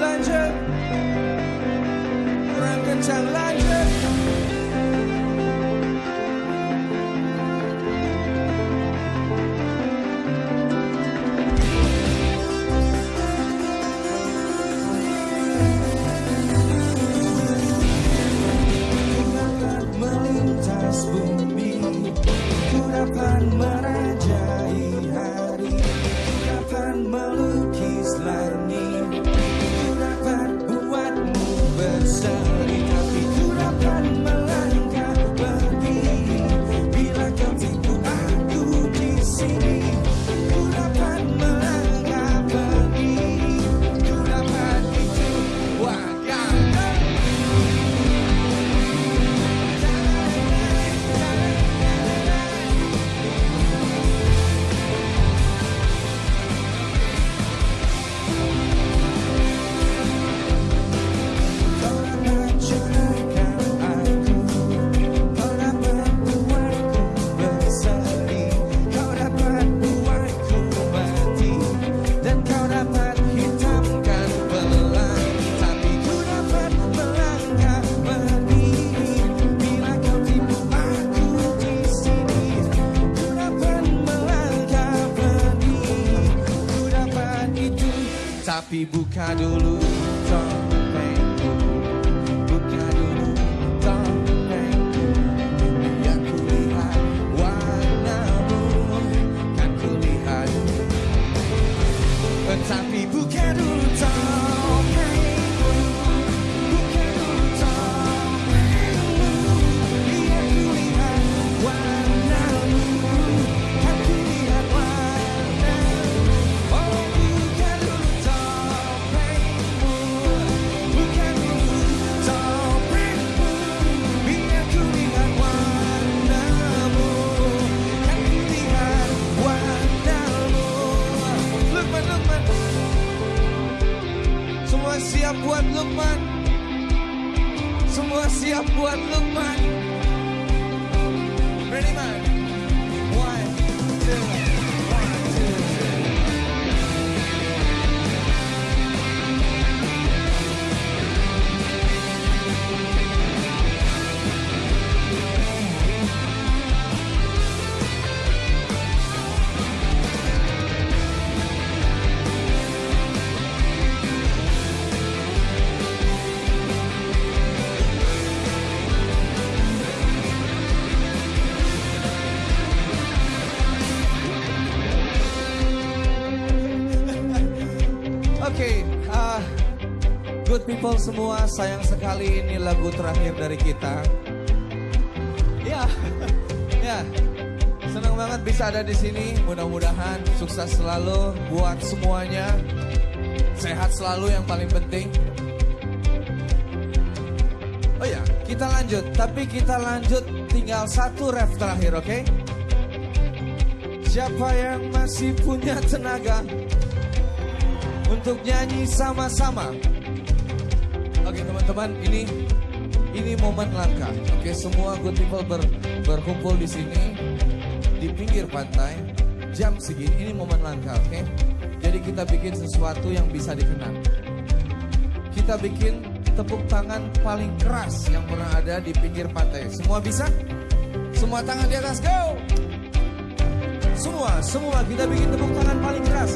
Lanjut Kurang kencang lanjut Tapi buka dulu topengku siap buat Lukman. Semua siap buat Lukman. Ready man? One, two, Oke, ah, good people semua, sayang sekali ini lagu terakhir dari kita. Ya, ya, senang banget bisa ada di sini. Mudah-mudahan sukses selalu buat semuanya. Sehat selalu yang paling penting. Oh ya, kita lanjut. Tapi kita lanjut tinggal satu ref terakhir, oke? Siapa yang masih punya tenaga untuk nyanyi sama-sama? Oke teman-teman, ini ini momen langka. Oke, semua good people ber, berkumpul di sini di pinggir pantai jam segini. Ini momen langka, oke? Jadi kita bikin sesuatu yang bisa dikenang. Kita bikin tepuk tangan paling keras yang pernah ada di pinggir pantai. Semua bisa? Semua tangan di atas, go! Semua, semua kita bikin tepuk tangan paling keras.